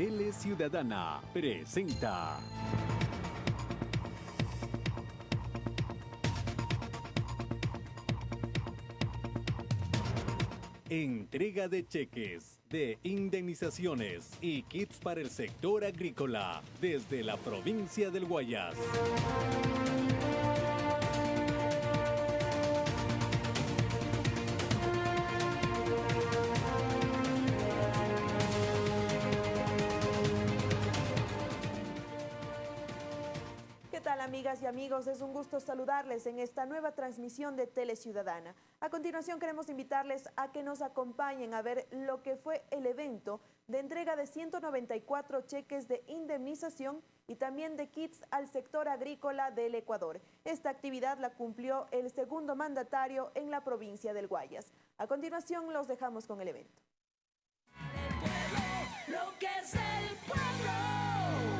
Tele Ciudadana presenta. Entrega de cheques, de indemnizaciones y kits para el sector agrícola desde la provincia del Guayas. Amigos, es un gusto saludarles en esta nueva transmisión de Tele Ciudadana. A continuación queremos invitarles a que nos acompañen a ver lo que fue el evento de entrega de 194 cheques de indemnización y también de kits al sector agrícola del Ecuador. Esta actividad la cumplió el segundo mandatario en la provincia del Guayas. A continuación los dejamos con el evento.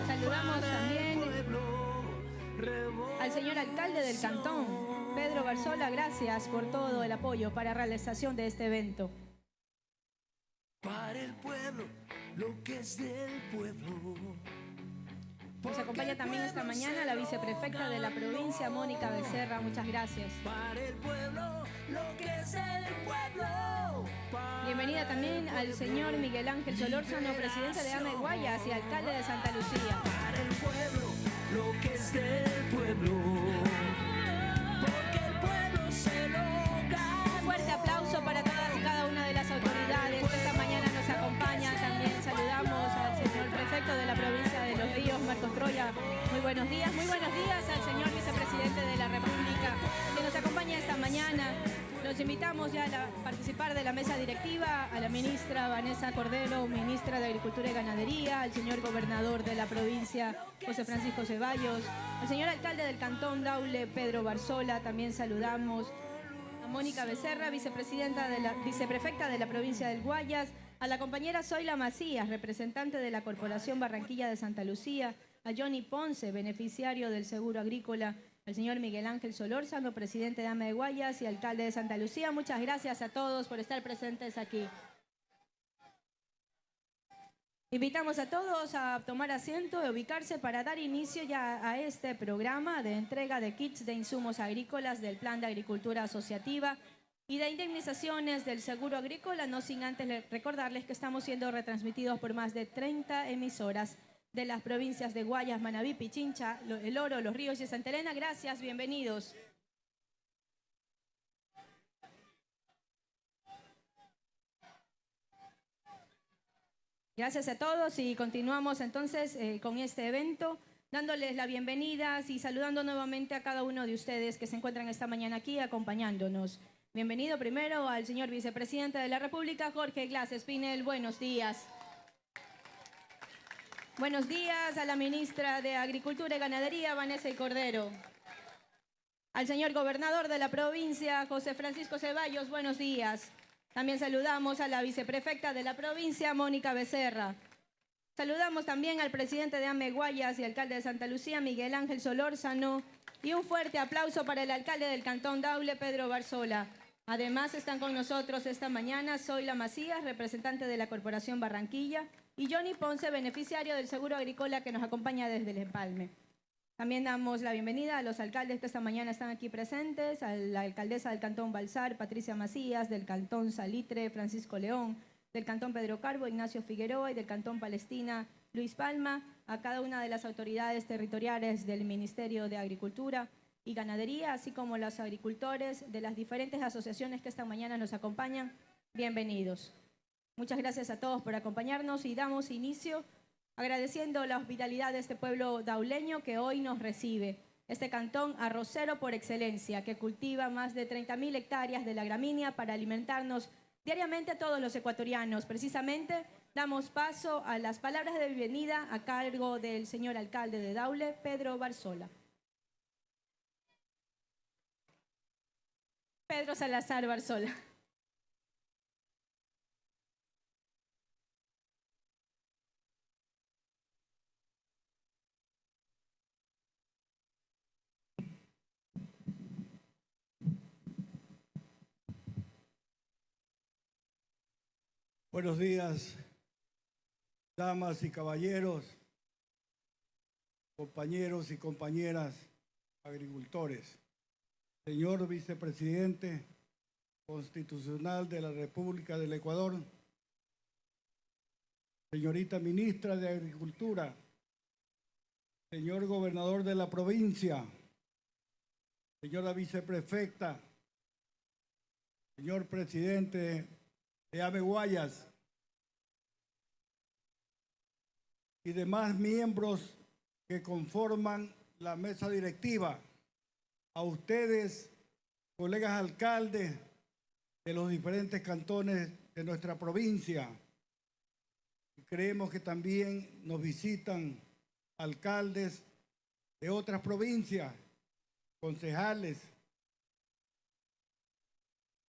Saludamos también al señor alcalde del cantón, Pedro Barzola, gracias por todo el apoyo para la realización de este evento. Para el pueblo, lo que es del pueblo. Nos acompaña también esta mañana la viceprefecta de la provincia, Mónica Becerra. Muchas gracias. Para el pueblo, lo que es el pueblo. Bienvenida también al señor Miguel Ángel Solórzano, presidente de AME Guayas y alcalde de Santa Lucía. Para el pueblo, lo que es del pueblo. La mesa directiva, a la ministra Vanessa Cordero, ministra de Agricultura y Ganadería, al señor gobernador de la provincia, José Francisco Ceballos, al señor alcalde del Cantón Daule, Pedro Barzola, también saludamos a Mónica Becerra, vicepresidenta de la, viceprefecta de la provincia del Guayas, a la compañera Zoila Macías, representante de la Corporación Barranquilla de Santa Lucía, a Johnny Ponce, beneficiario del Seguro Agrícola, el señor Miguel Ángel Solórzano, presidente de AME de Guayas y alcalde de Santa Lucía. Muchas gracias a todos por estar presentes aquí. Invitamos a todos a tomar asiento y ubicarse para dar inicio ya a este programa de entrega de kits de insumos agrícolas del Plan de Agricultura Asociativa y de indemnizaciones del seguro agrícola, no sin antes recordarles que estamos siendo retransmitidos por más de 30 emisoras de las provincias de Guayas, Manabí, Pichincha, El Oro, Los Ríos y Santa Elena. Gracias, bienvenidos. Gracias a todos y continuamos entonces eh, con este evento, dándoles la bienvenida y saludando nuevamente a cada uno de ustedes que se encuentran esta mañana aquí acompañándonos. Bienvenido primero al señor vicepresidente de la República, Jorge Glass Espinel. Buenos días. Buenos días a la ministra de Agricultura y Ganadería, Vanessa y Cordero. Al señor gobernador de la provincia, José Francisco Ceballos, buenos días. También saludamos a la viceprefecta de la provincia, Mónica Becerra. Saludamos también al presidente de Ameguayas y alcalde de Santa Lucía, Miguel Ángel Solórzano. Y un fuerte aplauso para el alcalde del Cantón Daule, Pedro Barzola. Además están con nosotros esta mañana Zoila Macías, representante de la Corporación Barranquilla, y Johnny Ponce, beneficiario del Seguro Agrícola que nos acompaña desde el Empalme. También damos la bienvenida a los alcaldes que esta mañana están aquí presentes, a la alcaldesa del Cantón Balsar, Patricia Macías, del Cantón Salitre, Francisco León, del Cantón Pedro Carbo, Ignacio Figueroa y del Cantón Palestina, Luis Palma, a cada una de las autoridades territoriales del Ministerio de Agricultura y Ganadería, así como los agricultores de las diferentes asociaciones que esta mañana nos acompañan. Bienvenidos. Muchas gracias a todos por acompañarnos y damos inicio agradeciendo la hospitalidad de este pueblo dauleño que hoy nos recibe. Este cantón arrocero por excelencia, que cultiva más de 30.000 hectáreas de la gramínea para alimentarnos diariamente a todos los ecuatorianos. Precisamente damos paso a las palabras de bienvenida a cargo del señor alcalde de Daule, Pedro Barzola. Pedro Salazar Barzola. Buenos días, damas y caballeros, compañeros y compañeras agricultores, señor vicepresidente constitucional de la República del Ecuador, señorita ministra de Agricultura, señor gobernador de la provincia, señora viceprefecta, señor presidente de Ave Guayas y demás miembros que conforman la mesa directiva, a ustedes, colegas alcaldes de los diferentes cantones de nuestra provincia. Creemos que también nos visitan alcaldes de otras provincias, concejales,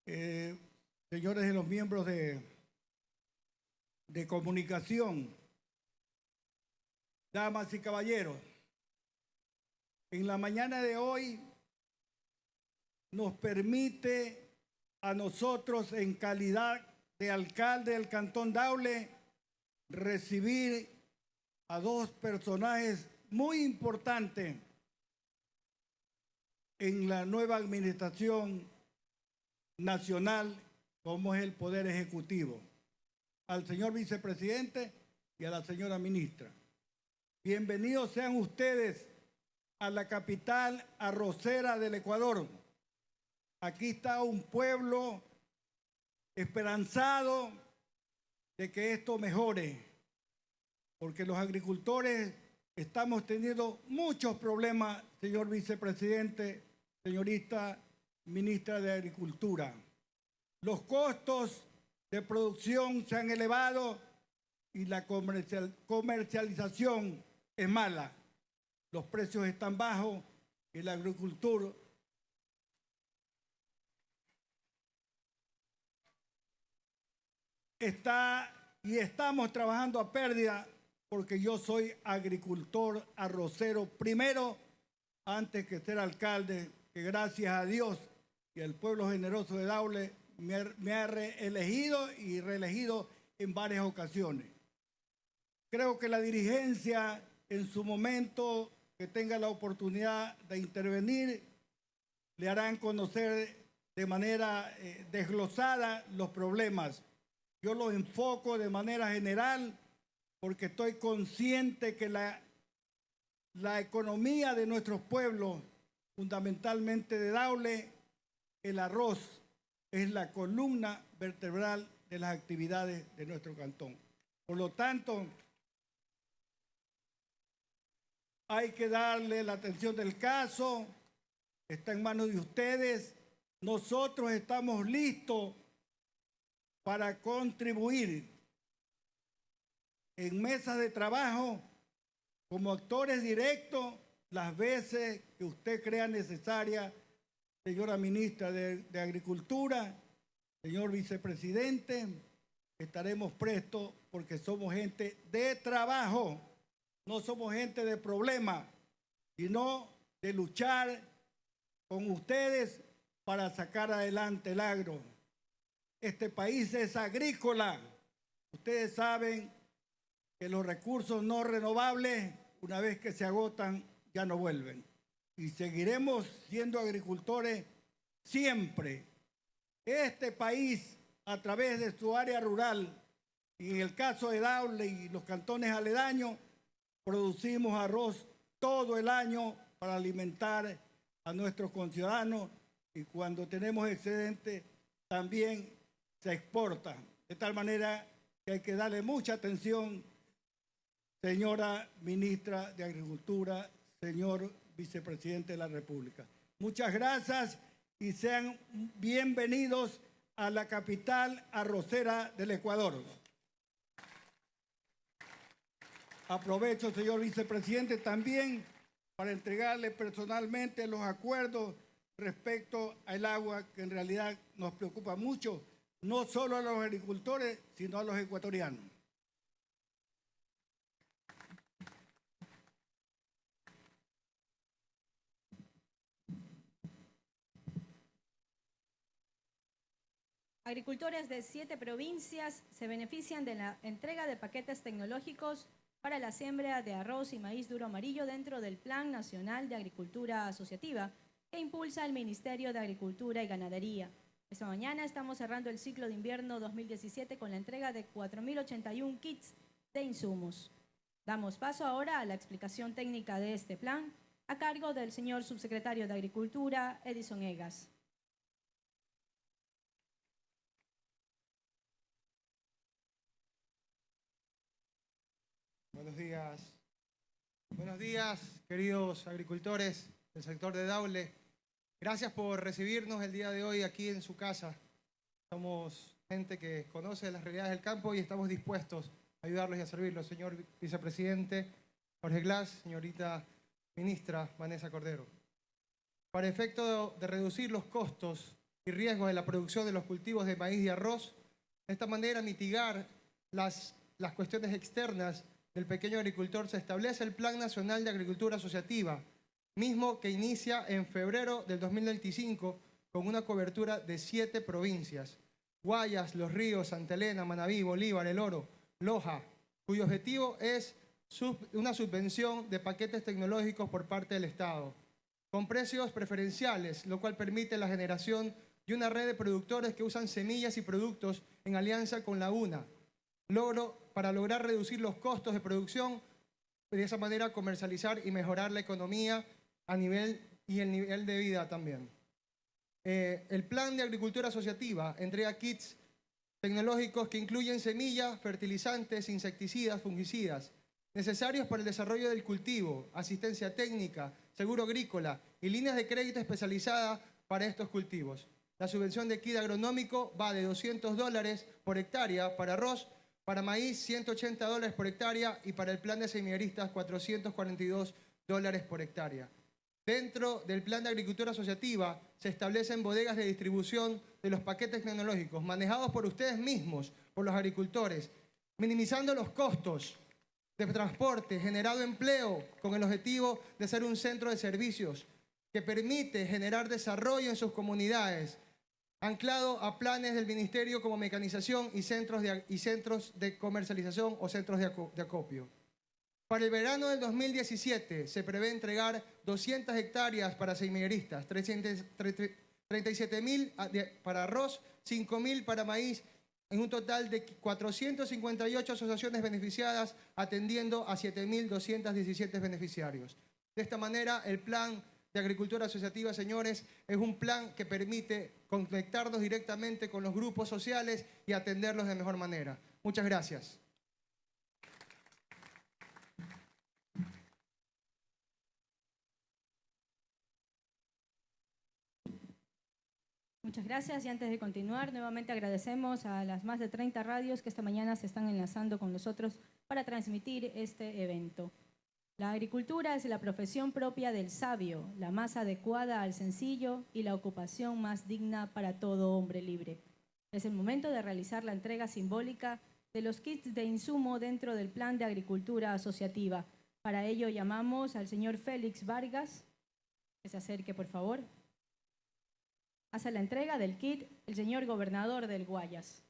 eh, señores de los miembros de, de comunicación, damas y caballeros, en la mañana de hoy nos permite a nosotros en calidad de alcalde del Cantón Daule recibir a dos personajes muy importantes en la nueva administración nacional como es el Poder Ejecutivo, al señor vicepresidente y a la señora ministra. Bienvenidos sean ustedes a la capital arrocera del Ecuador. Aquí está un pueblo esperanzado de que esto mejore, porque los agricultores estamos teniendo muchos problemas, señor vicepresidente, señorita ministra de Agricultura. Los costos de producción se han elevado y la comercial- comercialización es mala. Los precios están bajos y la agricultura está y estamos trabajando a pérdida porque yo soy agricultor arrocero primero antes que ser alcalde, que gracias a Dios y al pueblo generoso de Daule me, me ha reelegido y reelegido en varias ocasiones. Creo que la dirigencia en su momento que tenga la oportunidad de intervenir le harán conocer de manera eh, desglosada los problemas. Yo los enfoco de manera general porque estoy consciente que la, la economía de nuestros pueblos, fundamentalmente de Daule, el arroz es la columna vertebral de las actividades de nuestro cantón. Por lo tanto, hay que darle la atención del caso, está en manos de ustedes. Nosotros estamos listos para contribuir en mesas de trabajo como actores directos las veces que usted crea necesaria, señora ministra de, de Agricultura, señor vicepresidente, estaremos prestos porque somos gente de trabajo, no somos gente de problema, sino de luchar con ustedes para sacar adelante el agro. Este país es agrícola. Ustedes saben que los recursos no renovables, una vez que se agotan, ya no vuelven. Y seguiremos siendo agricultores siempre. Este país, a través de su área rural, y en el caso de Daule y los cantones aledaños, producimos arroz todo el año para alimentar a nuestros conciudadanos y cuando tenemos excedente también se exporta. De tal manera que hay que darle mucha atención, señora ministra de Agricultura, señor vicepresidente de la República. Muchas gracias y sean bienvenidos a la capital arrocera del Ecuador. Aprovecho, señor vicepresidente, también para entregarle personalmente los acuerdos respecto al agua, que en realidad nos preocupa mucho, no solo a los agricultores, sino a los ecuatorianos. Agricultores de siete provincias se benefician de la entrega de paquetes tecnológicos para la siembra de arroz y maíz duro amarillo dentro del Plan Nacional de Agricultura Asociativa que impulsa el Ministerio de Agricultura y Ganadería. Esta mañana estamos cerrando el ciclo de invierno 2017 con la entrega de 4.081 kits de insumos. Damos paso ahora a la explicación técnica de este plan a cargo del señor subsecretario de Agricultura, Edison Egas. Buenos días. Buenos días, queridos agricultores del sector de Daule. Gracias por recibirnos el día de hoy aquí en su casa. Somos gente que conoce las realidades del campo y estamos dispuestos a ayudarlos y a servirlos. Señor vicepresidente Jorge Glass, señorita ministra Vanessa Cordero. Para efecto de reducir los costos y riesgos de la producción de los cultivos de maíz y arroz, de esta manera mitigar las, las cuestiones externas del pequeño agricultor, se establece el Plan Nacional de Agricultura Asociativa, mismo que inicia en febrero del 2025 con una cobertura de siete provincias. Guayas, Los Ríos, Santa Elena, Manabí, Bolívar, El Oro, Loja, cuyo objetivo es una subvención de paquetes tecnológicos por parte del Estado, con precios preferenciales, lo cual permite la generación de una red de productores que usan semillas y productos en alianza con la UNA, logro, para lograr reducir los costos de producción, de esa manera comercializar y mejorar la economía a nivel y el nivel de vida también. Eh, el plan de agricultura asociativa entrega kits tecnológicos que incluyen semillas, fertilizantes, insecticidas, fungicidas, necesarios para el desarrollo del cultivo, asistencia técnica, seguro agrícola y líneas de crédito especializadas para estos cultivos. La subvención de kit agronómico va de 200 dólares por hectárea para arroz para maíz, 180 dólares por hectárea y para el plan de semilleristas, 442 dólares por hectárea. Dentro del plan de agricultura asociativa se establecen bodegas de distribución de los paquetes tecnológicos manejados por ustedes mismos, por los agricultores, minimizando los costos de transporte, generado empleo con el objetivo de ser un centro de servicios que permite generar desarrollo en sus comunidades, anclado a planes del Ministerio como mecanización y centros de, y centros de comercialización o centros de, acopio. Para el verano del 2017 se prevé entregar 200 hectáreas para semilleristas, 37 mil para arroz, 5 mil para maíz, en un total de 458 asociaciones beneficiadas, atendiendo a 7.217 beneficiarios. De esta manera, el plan de agricultura asociativa, señores, es un plan que permite conectarnos directamente con los grupos sociales y atenderlos de mejor manera. Muchas gracias. Muchas gracias y antes de continuar, nuevamente agradecemos a las más de 30 radios que esta mañana se están enlazando con nosotros para transmitir este evento. La agricultura es la profesión propia del sabio, la más adecuada al sencillo y la ocupación más digna para todo hombre libre. Es el momento de realizar la entrega simbólica de los kits de insumo dentro del plan de agricultura asociativa. Para ello llamamos al señor Félix Vargas, que se acerque por favor. Hace la entrega del kit el señor gobernador del Guayas.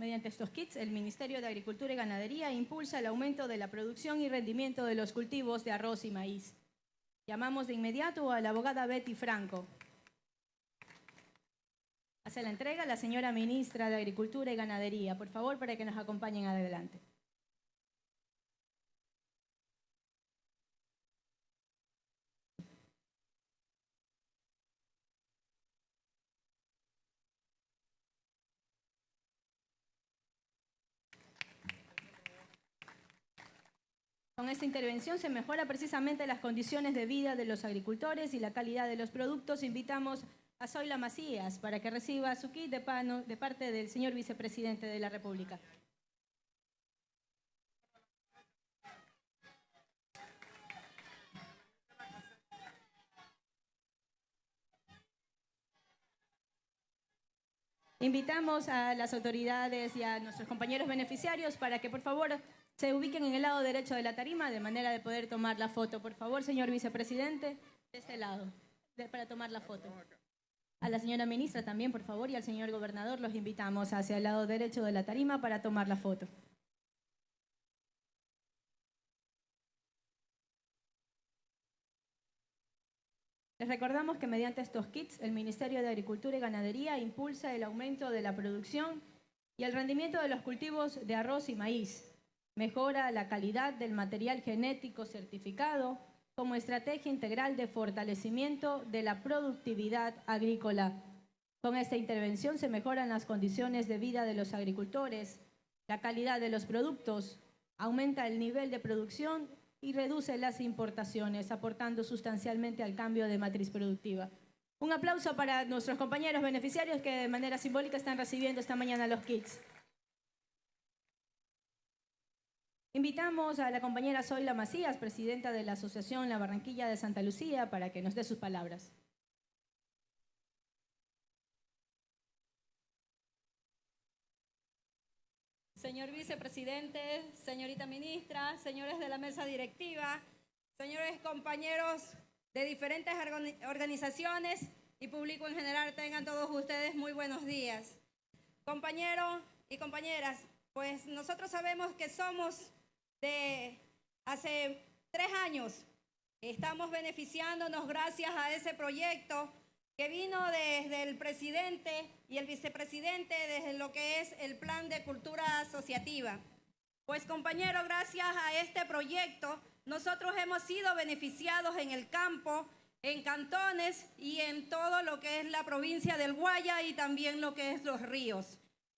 Mediante estos kits, el Ministerio de Agricultura y Ganadería impulsa el aumento de la producción y rendimiento de los cultivos de arroz y maíz. Llamamos de inmediato a la abogada Betty Franco. Hace la entrega la señora ministra de Agricultura y Ganadería. Por favor, para que nos acompañen adelante. Con esta intervención se mejora precisamente las condiciones de vida de los agricultores y la calidad de los productos. Invitamos a Zoila Macías para que reciba su kit de, pano, de parte del señor vicepresidente de la República. Invitamos a las autoridades y a nuestros compañeros beneficiarios para que por favor se ubiquen en el lado derecho de la tarima de manera de poder tomar la foto. Por favor, señor vicepresidente, de este lado, para tomar la foto. A la señora ministra también, por favor, y al señor gobernador los invitamos hacia el lado derecho de la tarima para tomar la foto. Recordamos que mediante estos kits el Ministerio de Agricultura y Ganadería impulsa el aumento de la producción y el rendimiento de los cultivos de arroz y maíz, mejora la calidad del material genético certificado como estrategia integral de fortalecimiento de la productividad agrícola. Con esta intervención se mejoran las condiciones de vida de los agricultores, la calidad de los productos, aumenta el nivel de producción y reduce las importaciones, aportando sustancialmente al cambio de matriz productiva. Un aplauso para nuestros compañeros beneficiarios que de manera simbólica están recibiendo esta mañana los kits. Invitamos a la compañera Zoila Macías, presidenta de la Asociación La Barranquilla de Santa Lucía, para que nos dé sus palabras. Señor vicepresidente, señorita ministra, señores de la mesa directiva, señores compañeros de diferentes organi- organizaciones y público en general, tengan todos ustedes muy buenos días. Compañeros y compañeras, pues nosotros sabemos que somos de hace tres años, estamos beneficiándonos gracias a ese proyecto que vino desde el presidente y el vicepresidente desde lo que es el plan de cultura asociativa. Pues compañero, gracias a este proyecto, nosotros hemos sido beneficiados en el campo, en cantones y en todo lo que es la provincia del Guaya y también lo que es los ríos.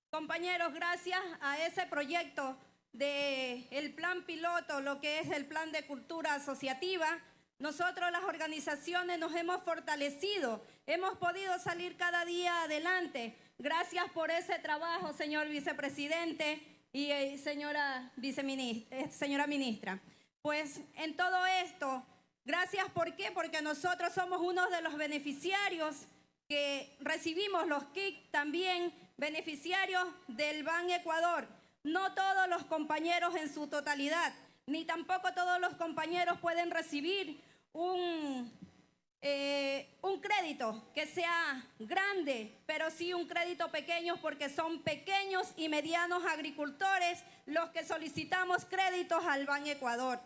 Compañeros, gracias a ese proyecto del el plan piloto, lo que es el plan de cultura asociativa, nosotros las organizaciones nos hemos fortalecido, hemos podido salir cada día adelante. Gracias por ese trabajo, señor vicepresidente y eh, señora, viceministra, eh, señora ministra. Pues en todo esto, gracias ¿por qué? Porque nosotros somos uno de los beneficiarios que recibimos los KIC también beneficiarios del Ban Ecuador. No todos los compañeros en su totalidad, ni tampoco todos los compañeros pueden recibir un, eh, un crédito que sea grande, pero sí un crédito pequeño porque son pequeños y medianos agricultores los que solicitamos créditos al Ban Ecuador.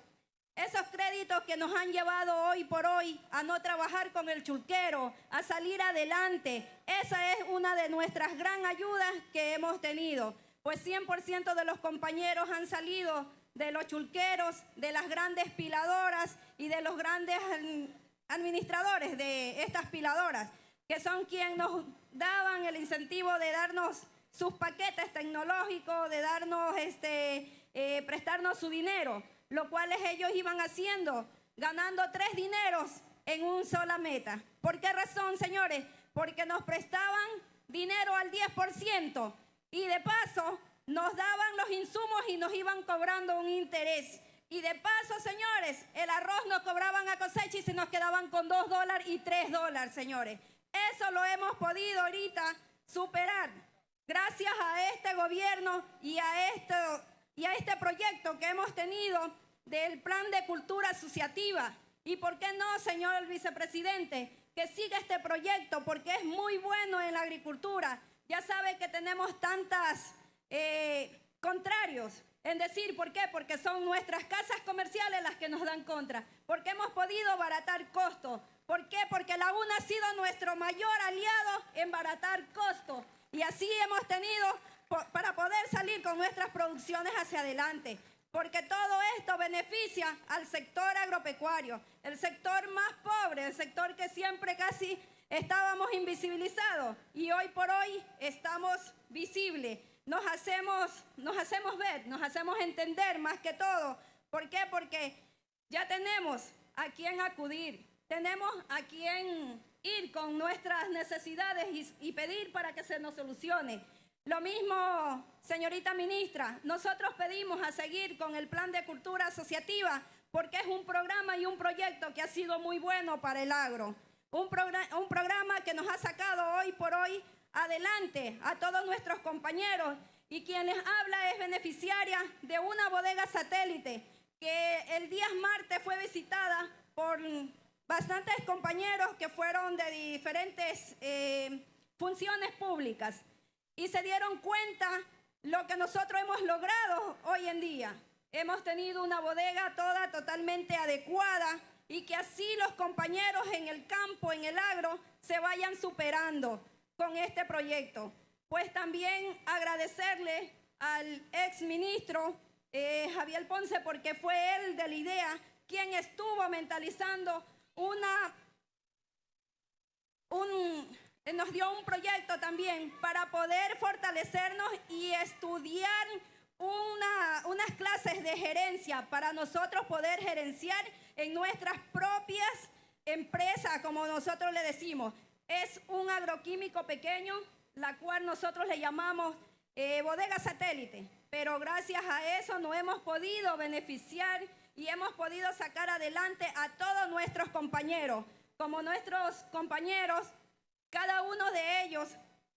Esos créditos que nos han llevado hoy por hoy a no trabajar con el chulquero, a salir adelante, esa es una de nuestras gran ayudas que hemos tenido. Pues 100% de los compañeros han salido de los chulqueros, de las grandes piladoras y de los grandes mm, administradores de estas piladoras, que son quienes nos daban el incentivo de darnos sus paquetes tecnológicos, de darnos este, eh, prestarnos su dinero, lo cual ellos iban haciendo, ganando tres dineros en una sola meta. ¿Por qué razón, señores? Porque nos prestaban dinero al 10% y de paso nos daban los insumos y nos iban cobrando un interés. Y de paso, señores, el arroz nos cobraban a cosecha y se nos quedaban con 2 dólares y 3 dólares, señores. Eso lo hemos podido ahorita superar gracias a este gobierno y a, esto, y a este proyecto que hemos tenido del plan de cultura asociativa. ¿Y por qué no, señor vicepresidente? Que siga este proyecto porque es muy bueno en la agricultura. Ya sabe que tenemos tantas eh, contrarios en decir, ¿por qué? Porque son nuestras casas comerciales las que nos dan contra, porque hemos podido abaratar costos. ¿Por qué? Porque la UNA ha sido nuestro mayor aliado en baratar costos. Y así hemos tenido para poder salir con nuestras producciones hacia adelante. Porque todo esto beneficia al sector agropecuario, el sector más pobre, el sector que siempre casi estábamos invisibilizados y hoy por hoy estamos visibles. Nos hacemos, nos hacemos ver, nos hacemos entender más que todo. ¿Por qué? Porque ya tenemos a quien acudir, tenemos a quien ir con nuestras necesidades y, pedir para que se nos solucione. Lo mismo, señorita ministra, nosotros pedimos a seguir con el plan de cultura asociativa porque es un programa y un proyecto que ha sido muy bueno para el agro. Un, progra- un programa que nos ha sacado hoy por hoy adelante a todos nuestros compañeros. Y quien les habla es beneficiaria de una bodega satélite que el día martes fue visitada por bastantes compañeros que fueron de diferentes eh, funciones públicas. Y se dieron cuenta lo que nosotros hemos logrado hoy en día. Hemos tenido una bodega toda totalmente adecuada y que así los compañeros en el campo, en el agro, se vayan superando con este proyecto. Pues también agradecerle al ex ministro eh, Javier Ponce porque fue él de la idea quien estuvo mentalizando una, un, nos dio un proyecto también para poder fortalecernos y estudiar una, unas clases de gerencia para nosotros poder gerenciar en nuestras propias empresas, como nosotros le decimos. Es un agroquímico pequeño, la cual nosotros le llamamos eh, bodega satélite, pero gracias a eso no hemos podido beneficiar y hemos podido sacar adelante a todos nuestros compañeros. Como nuestros compañeros, cada uno de ellos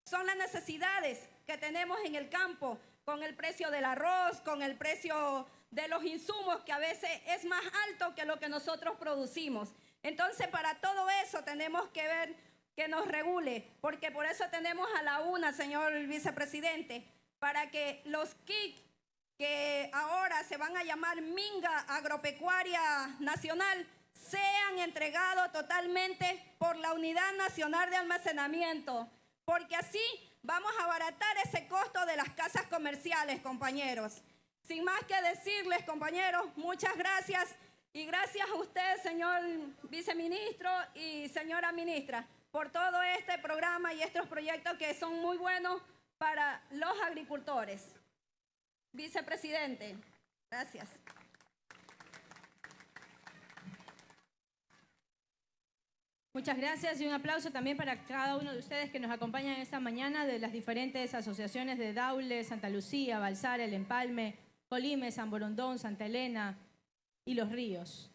son las necesidades que tenemos en el campo, con el precio del arroz, con el precio de los insumos, que a veces es más alto que lo que nosotros producimos. Entonces, para todo eso tenemos que ver que nos regule, porque por eso tenemos a la UNA, señor vicepresidente, para que los KIC que ahora se van a llamar Minga Agropecuaria Nacional sean entregados totalmente por la Unidad Nacional de Almacenamiento, porque así vamos a abaratar ese costo de las casas comerciales, compañeros. Sin más que decirles, compañeros, muchas gracias y gracias a usted, señor viceministro y señora ministra, por todo este programa y estos proyectos que son muy buenos para los agricultores. Vicepresidente, gracias. Muchas gracias y un aplauso también para cada uno de ustedes que nos acompañan esta mañana de las diferentes asociaciones de Daule, Santa Lucía, Balsar, El Empalme, Colime, San Borondón, Santa Elena y Los Ríos.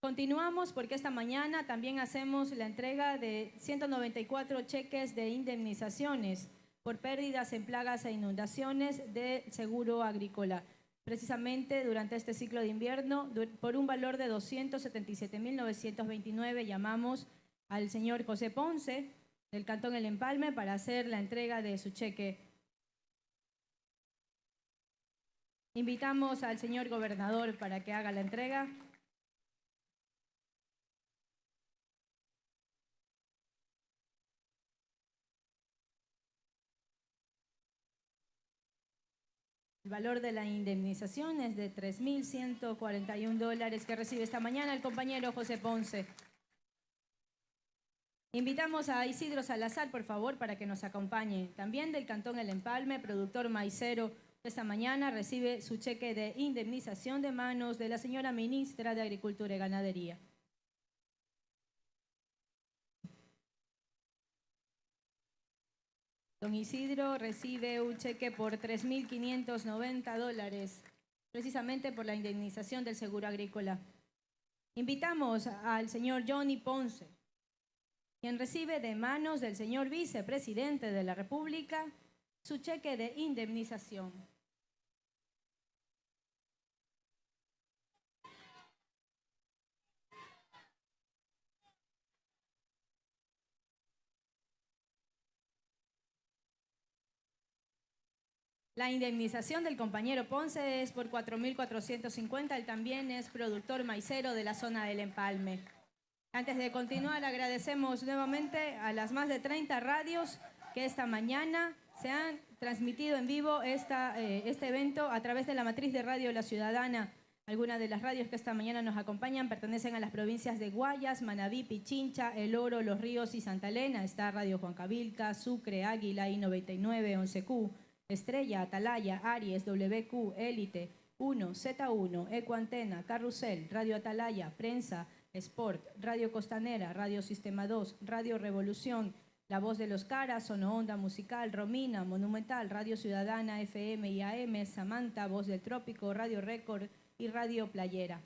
Continuamos porque esta mañana también hacemos la entrega de 194 cheques de indemnizaciones por pérdidas en plagas e inundaciones de seguro agrícola precisamente durante este ciclo de invierno, por un valor de 277.929, llamamos al señor José Ponce del Cantón El Empalme para hacer la entrega de su cheque. Invitamos al señor gobernador para que haga la entrega. El valor de la indemnización es de 3.141 dólares que recibe esta mañana el compañero José Ponce. Invitamos a Isidro Salazar, por favor, para que nos acompañe. También del Cantón El Empalme, productor maicero, esta mañana recibe su cheque de indemnización de manos de la señora ministra de Agricultura y Ganadería. Don Isidro recibe un cheque por 3.590 dólares, precisamente por la indemnización del seguro agrícola. Invitamos al señor Johnny Ponce, quien recibe de manos del señor vicepresidente de la República su cheque de indemnización. La indemnización del compañero Ponce es por 4.450. Él también es productor maicero de la zona del Empalme. Antes de continuar, agradecemos nuevamente a las más de 30 radios que esta mañana se han transmitido en vivo esta, eh, este evento a través de la matriz de Radio La Ciudadana. Algunas de las radios que esta mañana nos acompañan pertenecen a las provincias de Guayas, Manabí, Pichincha, El Oro, Los Ríos y Santa Elena. Está Radio Juan Cabilca, Sucre, Águila, I-99, 11Q. Estrella, Atalaya, Aries, WQ, Élite, 1, Z1, Ecoantena, Carrusel, Radio Atalaya, Prensa, Sport, Radio Costanera, Radio Sistema 2, Radio Revolución, La Voz de los Caras, Sono Onda Musical, Romina, Monumental, Radio Ciudadana, FM y AM, Samantha, Voz del Trópico, Radio Récord y Radio Playera.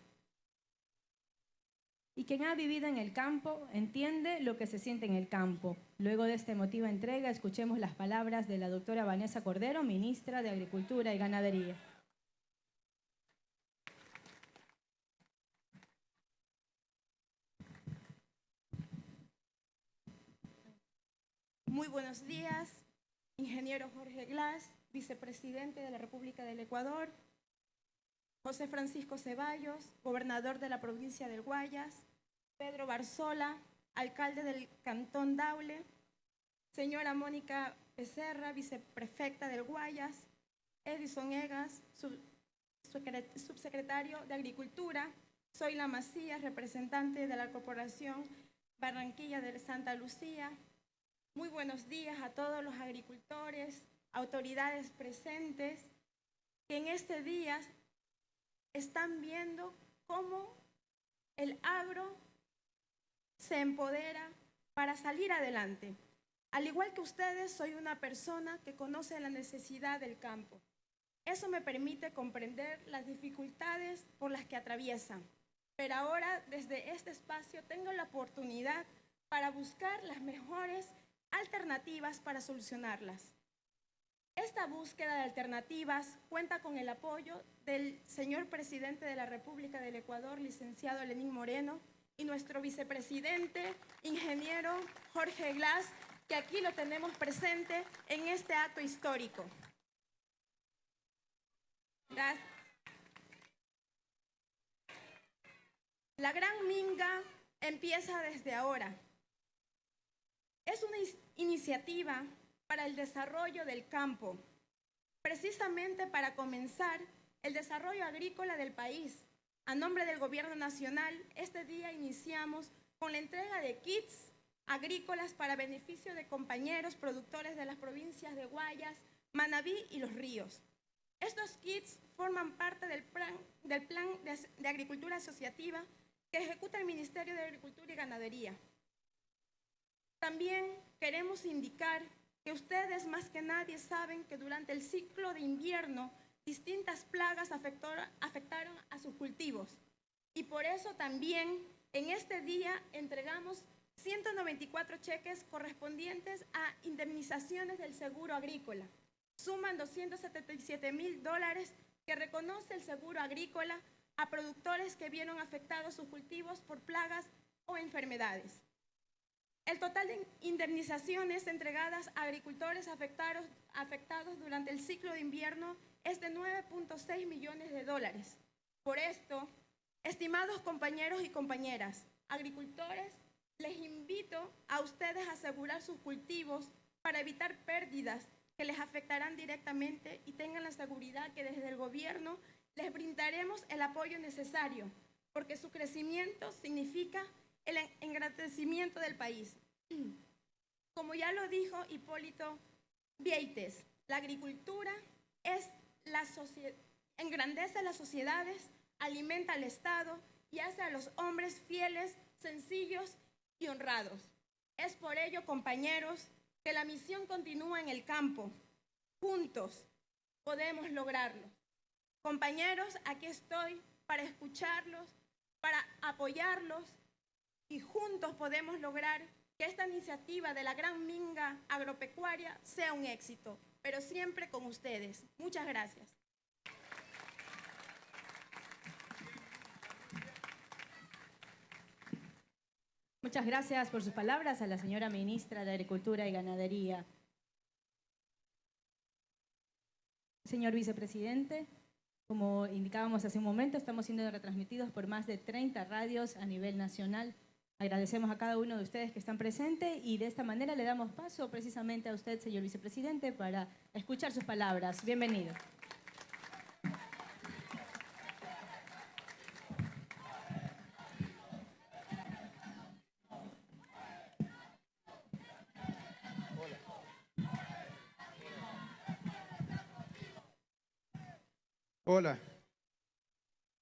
Y quien ha vivido en el campo entiende lo que se siente en el campo. Luego de esta emotiva entrega, escuchemos las palabras de la doctora Vanessa Cordero, ministra de Agricultura y Ganadería. Muy buenos días, ingeniero Jorge Glass, vicepresidente de la República del Ecuador, José Francisco Ceballos, gobernador de la provincia del Guayas, Pedro Barzola, alcalde del Cantón Daule, señora Mónica Becerra, viceprefecta del Guayas, Edison Egas, sub- subsecre- subsecretario de Agricultura, Zoila Macías, representante de la Corporación Barranquilla de Santa Lucía, muy buenos días a todos los agricultores, autoridades presentes, que en este día están viendo cómo el agro se empodera para salir adelante. Al igual que ustedes, soy una persona que conoce la necesidad del campo. Eso me permite comprender las dificultades por las que atraviesan. Pero ahora, desde este espacio, tengo la oportunidad para buscar las mejores alternativas para solucionarlas. Esta búsqueda de alternativas cuenta con el apoyo del señor presidente de la República del Ecuador, licenciado Lenín Moreno, y nuestro vicepresidente, ingeniero Jorge Glass, que aquí lo tenemos presente en este acto histórico. La gran minga empieza desde ahora. Es una iniciativa para el desarrollo del campo, precisamente para comenzar el desarrollo agrícola del país. A nombre del Gobierno Nacional, este día iniciamos con la entrega de kits agrícolas para beneficio de compañeros productores de las provincias de Guayas, Manabí y Los Ríos. Estos kits forman parte del plan, del plan de, de agricultura asociativa que ejecuta el Ministerio de Agricultura y Ganadería. También queremos indicar que ustedes más que nadie saben que durante el ciclo de invierno distintas plagas afectaron a sus cultivos. Y por eso también en este día entregamos 194 cheques correspondientes a indemnizaciones del seguro agrícola. Suman 277 mil dólares que reconoce el seguro agrícola a productores que vieron afectados sus cultivos por plagas o enfermedades. El total de indemnizaciones entregadas a agricultores afectados, afectados durante el ciclo de invierno es de 9.6 millones de dólares. Por esto, estimados compañeros y compañeras, agricultores, les invito a ustedes a asegurar sus cultivos para evitar pérdidas que les afectarán directamente y tengan la seguridad que desde el gobierno les brindaremos el apoyo necesario, porque su crecimiento significa el en- engrandecimiento del país. Como ya lo dijo Hipólito Vieites, la agricultura es la engrandece las sociedades, alimenta al Estado y hace a los hombres fieles, sencillos y honrados. Es por ello, compañeros, que la misión continúa en el campo. Juntos podemos lograrlo. Compañeros, aquí estoy para escucharlos, para apoyarlos y juntos podemos lograr que esta iniciativa de la Gran Minga Agropecuaria sea un éxito, pero siempre con ustedes. Muchas gracias. Muchas gracias por sus palabras a la señora ministra de Agricultura y Ganadería. Señor vicepresidente, como indicábamos hace un momento, estamos siendo retransmitidos por más de 30 radios a nivel nacional. Agradecemos a cada uno de ustedes que están presentes y de esta manera le damos paso precisamente a usted, señor vicepresidente, para escuchar sus palabras. Bienvenido. Hola.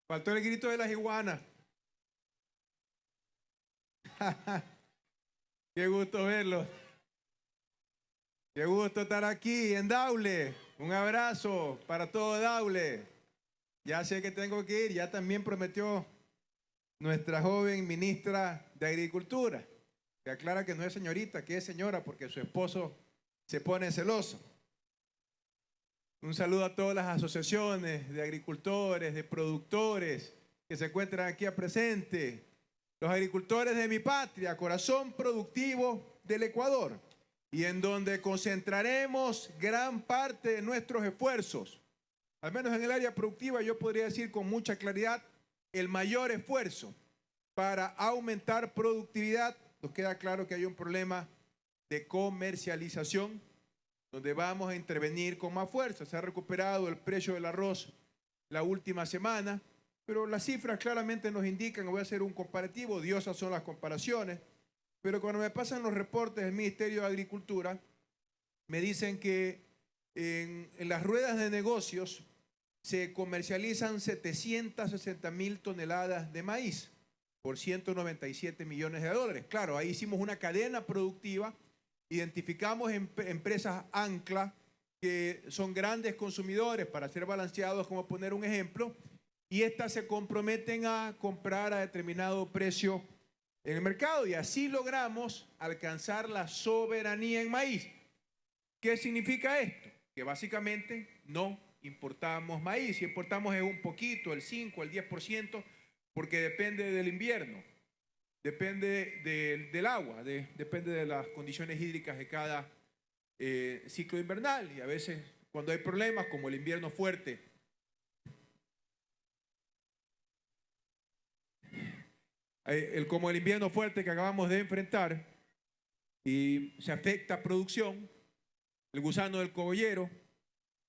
Faltó el grito de las iguanas. Qué gusto verlos. Qué gusto estar aquí en Daule. Un abrazo para todo Daule. Ya sé que tengo que ir, ya también prometió nuestra joven ministra de Agricultura, que aclara que no es señorita, que es señora porque su esposo se pone celoso. Un saludo a todas las asociaciones de agricultores, de productores que se encuentran aquí a presente. Los agricultores de mi patria, corazón productivo del Ecuador, y en donde concentraremos gran parte de nuestros esfuerzos. Al menos en el área productiva yo podría decir con mucha claridad el mayor esfuerzo para aumentar productividad. Nos queda claro que hay un problema de comercialización donde vamos a intervenir con más fuerza. Se ha recuperado el precio del arroz la última semana, pero las cifras claramente nos indican, voy a hacer un comparativo, diosas son las comparaciones, pero cuando me pasan los reportes del Ministerio de Agricultura, me dicen que en, las ruedas de negocios se comercializan 760 mil toneladas de maíz por 197 millones de dólares. Claro, ahí hicimos una cadena productiva Identificamos em- empresas ancla que son grandes consumidores para ser balanceados, como poner un ejemplo, y estas se comprometen a comprar a determinado precio en el mercado y así logramos alcanzar la soberanía en maíz. ¿Qué significa esto? Que básicamente no importamos maíz, si importamos es un poquito, el 5, el 10%, porque depende del invierno depende del agua, depende de las condiciones hídricas de cada eh, ciclo invernal y a veces cuando hay problemas como el invierno fuerte, el, como el invierno fuerte que acabamos de enfrentar y se afecta producción, el gusano del cogollero,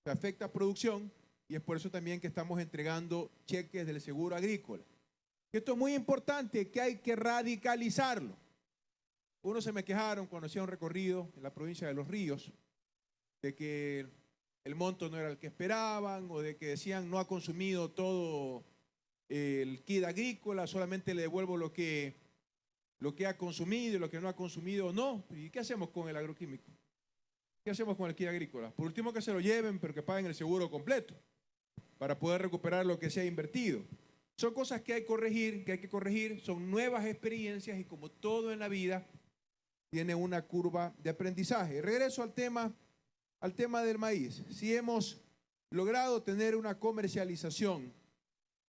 se afecta producción y es por eso también que estamos entregando cheques del seguro agrícola. Esto es muy importante, que hay que radicalizarlo. Unos se me quejaron cuando hacía un recorrido en la provincia de Los Ríos, de que el monto no era el que esperaban o de que decían no ha consumido todo el kit agrícola, solamente le devuelvo lo que, lo que ha consumido y lo que no ha consumido no. ¿Y qué hacemos con el agroquímico? ¿Qué hacemos con el kit agrícola? Por último que se lo lleven, pero que paguen el seguro completo para poder recuperar lo que se ha invertido. Son cosas que hay que corregir, que hay que corregir, son nuevas experiencias y como todo en la vida, tiene una curva de aprendizaje. Regreso al tema, al tema del maíz. Si hemos logrado tener una comercialización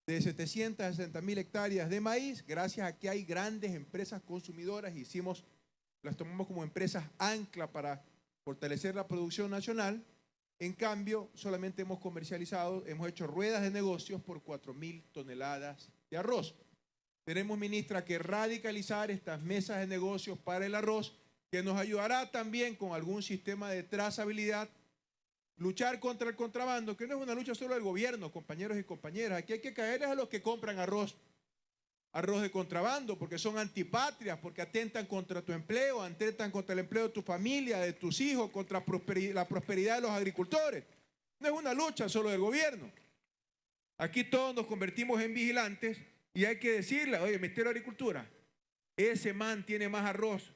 de 760 mil hectáreas de maíz, gracias a que hay grandes empresas consumidoras, hicimos, las tomamos como empresas ancla para fortalecer la producción nacional, en cambio, solamente hemos comercializado, hemos hecho ruedas de negocios por 4 mil toneladas de arroz. Tenemos, ministra, que radicalizar estas mesas de negocios para el arroz, que nos ayudará también con algún sistema de trazabilidad, luchar contra el contrabando, que no es una lucha solo del gobierno, compañeros y compañeras. Aquí hay que caerles a los que compran arroz arroz de contrabando, porque son antipatrias, porque atentan contra tu empleo, atentan contra el empleo de tu familia, de tus hijos, contra la prosperidad de los agricultores. No es una lucha solo del gobierno. Aquí todos nos convertimos en vigilantes y hay que decirle, oye, Ministerio de Agricultura, ese man tiene más arroz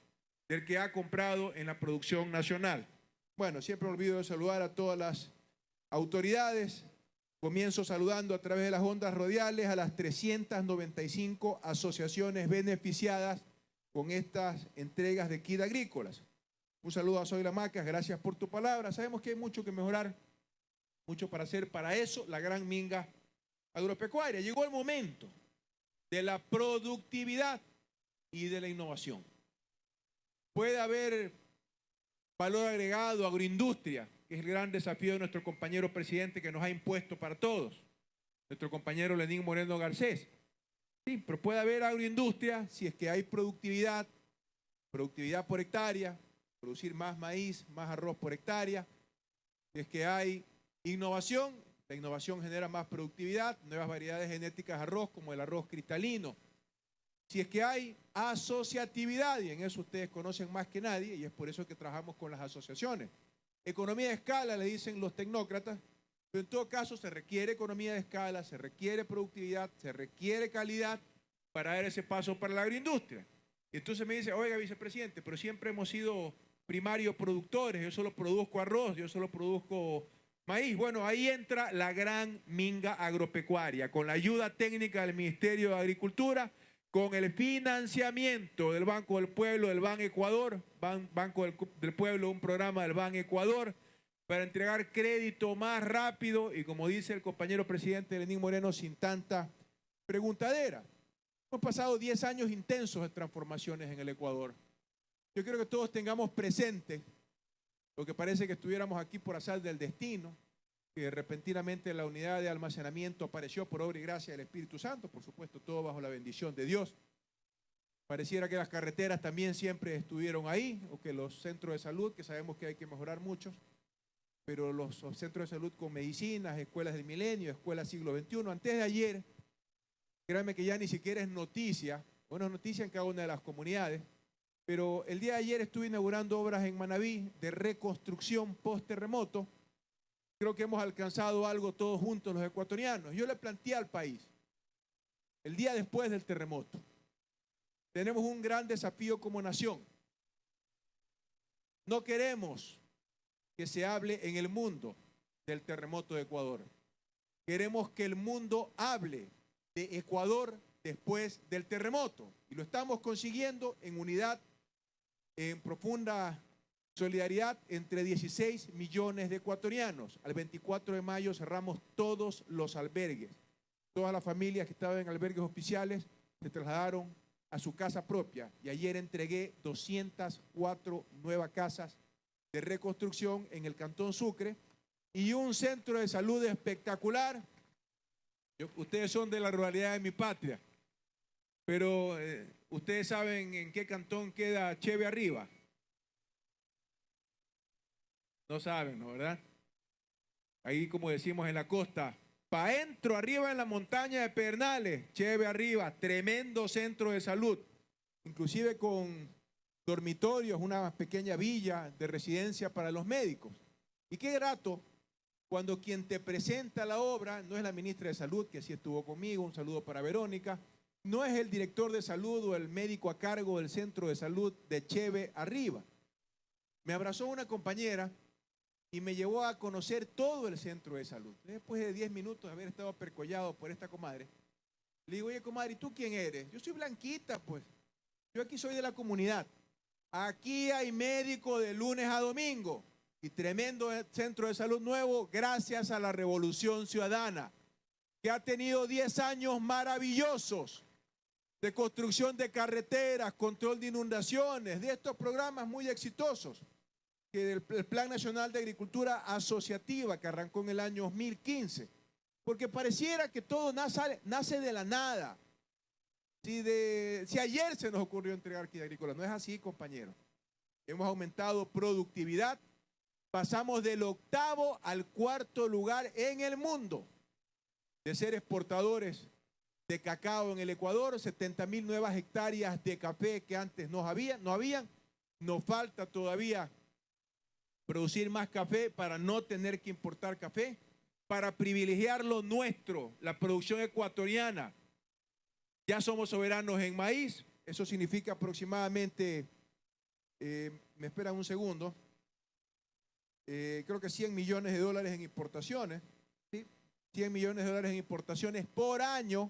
del que ha comprado en la producción nacional. Bueno, siempre olvido de saludar a todas las autoridades, Comienzo saludando a través de las ondas radiales a las 395 asociaciones beneficiadas con estas entregas de kit agrícolas. Un saludo a Soy La Macas, gracias por tu palabra. Sabemos que hay mucho que mejorar, mucho para hacer. Para eso, la gran minga agropecuaria. Llegó el momento de la productividad y de la innovación. Puede haber valor agregado, agroindustria, que es el gran desafío de nuestro compañero presidente que nos ha impuesto para todos, nuestro compañero Lenín Moreno Garcés. Sí, pero puede haber agroindustria si es que hay productividad, productividad por hectárea, producir más maíz, más arroz por hectárea, si es que hay innovación, la innovación genera más productividad, nuevas variedades genéticas de arroz como el arroz cristalino. Si es que hay asociatividad, y en eso ustedes conocen más que nadie, y es por eso que trabajamos con las asociaciones. Economía de escala, le dicen los tecnócratas, pero en todo caso se requiere economía de escala, se requiere productividad, se requiere calidad para dar ese paso para la agroindustria. Entonces me dice, oiga, vicepresidente, pero siempre hemos sido primarios productores, yo solo produzco arroz, yo solo produzco maíz. Bueno, ahí entra la gran minga agropecuaria, con la ayuda técnica del Ministerio de Agricultura, con el financiamiento del Banco del Pueblo, del Ban Ecuador, Ban- Banco del Pueblo, un programa del Ban Ecuador, para entregar crédito más rápido y como dice el compañero presidente Lenín Moreno, sin tanta preguntadera. Hemos pasado 10 años intensos de transformaciones en el Ecuador. Yo quiero que todos tengamos presente lo que parece que estuviéramos aquí por azar del destino, que repentinamente la unidad de almacenamiento apareció por obra y gracia del Espíritu Santo, por supuesto, todo bajo la bendición de Dios. Pareciera que las carreteras también siempre estuvieron ahí, o que los centros de salud, que sabemos que hay que mejorar muchos, pero los centros de salud con medicinas, escuelas del milenio, escuelas siglo XXI, antes de ayer, créanme que ya ni siquiera es noticia, bueno, es noticia en cada una de las comunidades, pero el día de ayer estuve inaugurando obras en Manabí de reconstrucción post-terremoto. Creo que hemos alcanzado algo todos juntos los ecuatorianos. Yo le planteé al país, el día después del terremoto, tenemos un gran desafío como nación. No queremos que se hable en el mundo del terremoto de Ecuador. Queremos que el mundo hable de Ecuador después del terremoto. Y lo estamos consiguiendo en unidad, en profunda solidaridad entre 16 millones de ecuatorianos. Al 24 de mayo cerramos todos los albergues. Todas las familias que estaban en albergues oficiales se trasladaron a su casa propia. Y ayer entregué 204 nuevas casas de reconstrucción en el Cantón Sucre y un centro de salud espectacular. Ustedes son de la ruralidad de mi patria, pero eh, ustedes saben en qué cantón queda Cheve arriba. No saben, ¿no verdad? Ahí, como decimos en la costa, pa' entro, arriba en la montaña de Pernales, Cheve arriba, tremendo centro de salud, inclusive con dormitorios, una pequeña villa de residencia para los médicos. Y qué grato cuando quien te presenta la obra no es la ministra de Salud, que sí estuvo conmigo, un saludo para Verónica, no es el director de salud o el médico a cargo del centro de salud de Cheve arriba. Me abrazó una compañera y me llevó a conocer todo el centro de salud. Después de 10 minutos de haber estado percollado por esta comadre, le digo, oye, comadre, ¿y tú quién eres? Yo soy Blanquita, pues. Yo aquí soy de la comunidad. Aquí hay médico de lunes a domingo y tremendo centro de salud nuevo gracias a la revolución ciudadana, que ha tenido 10 años maravillosos de construcción de carreteras, control de inundaciones, de estos programas muy exitosos, del el Plan Nacional de Agricultura Asociativa que arrancó en el año 2015, porque pareciera que todo nace, nace de la nada. Si, de, si ayer se nos ocurrió entregar kit agrícola, no es así, compañeros. Hemos aumentado productividad, pasamos del octavo al cuarto lugar en el mundo de ser exportadores de cacao en el Ecuador, 70 mil nuevas hectáreas de café que antes no había, no habían. Nos falta todavía producir más café para no tener que importar café, para privilegiar lo nuestro, la producción ecuatoriana. Ya somos soberanos en maíz, eso significa aproximadamente, eh, me esperan un segundo, eh, creo que 100 millones de dólares en importaciones, ¿sí? 100 millones de dólares en importaciones por año,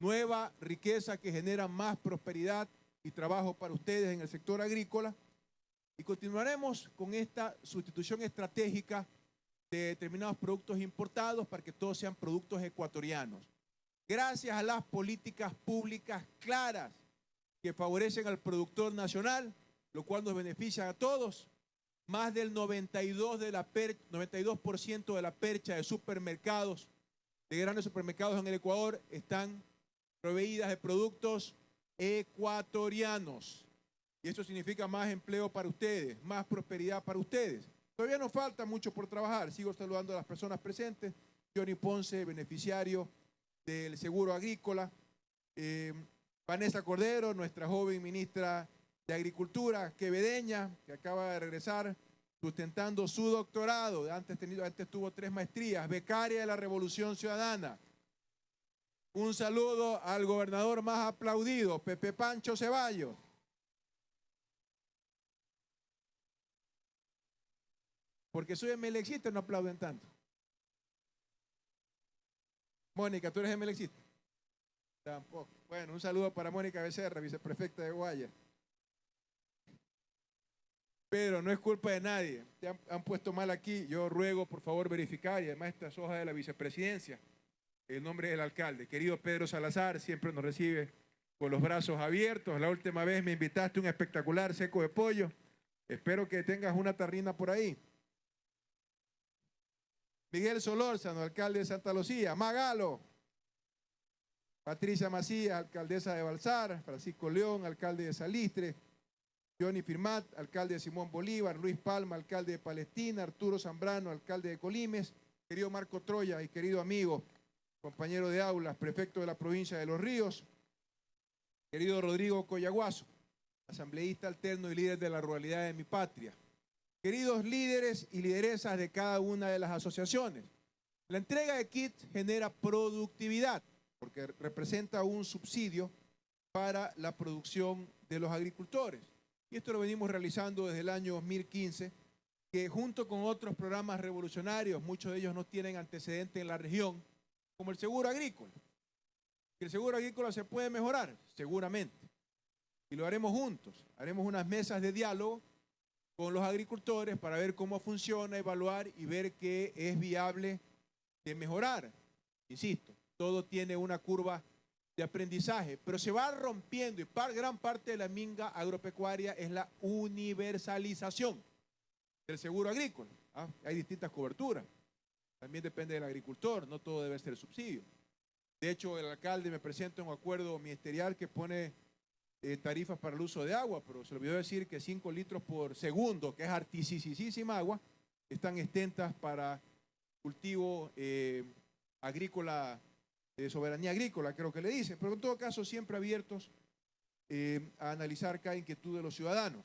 nueva riqueza que genera más prosperidad y trabajo para ustedes en el sector agrícola. Y continuaremos con esta sustitución estratégica de determinados productos importados para que todos sean productos ecuatorianos. Gracias a las políticas públicas claras que favorecen al productor nacional, lo cual nos beneficia a todos, más del 92%, de la, per, 92 de la percha de supermercados, de grandes supermercados en el Ecuador, están proveídas de productos ecuatorianos. Y eso significa más empleo para ustedes, más prosperidad para ustedes. Todavía nos falta mucho por trabajar. Sigo saludando a las personas presentes. Johnny Ponce, beneficiario del seguro agrícola. Eh, Vanessa Cordero, nuestra joven ministra de Agricultura, quevedeña, que acaba de regresar sustentando su doctorado. Antes, tenido, antes tuvo tres maestrías, becaria de la Revolución Ciudadana. Un saludo al gobernador más aplaudido, Pepe Pancho Ceballos. Porque soy emelexista, no aplauden tanto. Mónica, ¿tú eres emelexista? Tampoco. Bueno, un saludo para Mónica Becerra, viceprefecta de Guaya. Pedro, no es culpa de nadie. Te han, han puesto mal aquí. Yo ruego, por favor, verificar, y además esta es hoja de la vicepresidencia, el nombre del alcalde. Querido Pedro Salazar, siempre nos recibe con los brazos abiertos. La última vez me invitaste un espectacular seco de pollo. Espero que tengas una tarrina por ahí. Miguel Solórzano, alcalde de Santa Lucía. Magalo. Patricia Macías, alcaldesa de Balsar. Francisco León, alcalde de Salistre. Johnny Firmat, alcalde de Simón Bolívar. Luis Palma, alcalde de Palestina. Arturo Zambrano, alcalde de Colimes. Querido Marco Troya y querido amigo, compañero de aulas, prefecto de la provincia de Los Ríos. Querido Rodrigo Coyaguazo, asambleísta alterno y líder de la ruralidad de mi patria. Queridos líderes y lideresas de cada una de las asociaciones, la entrega de kits genera productividad porque representa un subsidio para la producción de los agricultores. Y esto lo venimos realizando desde el año 2015, que junto con otros programas revolucionarios, muchos de ellos no tienen antecedente en la región, como el seguro agrícola. ¿El seguro agrícola se puede mejorar? Seguramente. Y lo haremos juntos. Haremos unas mesas de diálogo con los agricultores para ver cómo funciona, evaluar y ver qué es viable de mejorar. Insisto, todo tiene una curva de aprendizaje, pero se va rompiendo y par, gran parte de la minga agropecuaria es la universalización del seguro agrícola. ¿ah? Hay distintas coberturas. También depende del agricultor, no todo debe ser subsidio. De hecho, el alcalde me presenta un acuerdo ministerial que pone eh, tarifas para el uso de agua, pero se olvidó decir que 5 litros por segundo, que es artificiosísima agua, están extentas para cultivo eh, agrícola, de soberanía agrícola, creo que le dice, pero en todo caso siempre abiertos eh, a analizar cada inquietud de los ciudadanos.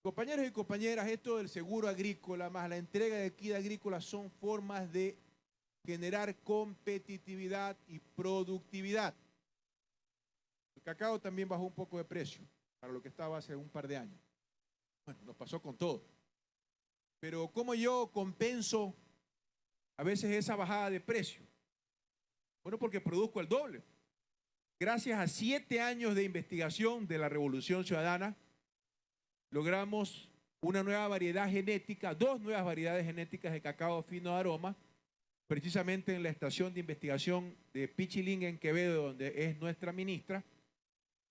Compañeros y compañeras, esto del seguro agrícola más la entrega de equidad agrícola son formas de generar competitividad y productividad. El cacao también bajó un poco de precio para lo que estaba hace un par de años. Bueno, nos pasó con todo. Pero ¿cómo yo compenso a veces esa bajada de precio? Bueno, porque produzco el doble. Gracias a siete años de investigación de la Revolución Ciudadana, logramos una nueva variedad genética, dos nuevas variedades genéticas de cacao fino de aroma, precisamente en la estación de investigación de Pichilinga en Quevedo, donde es nuestra ministra,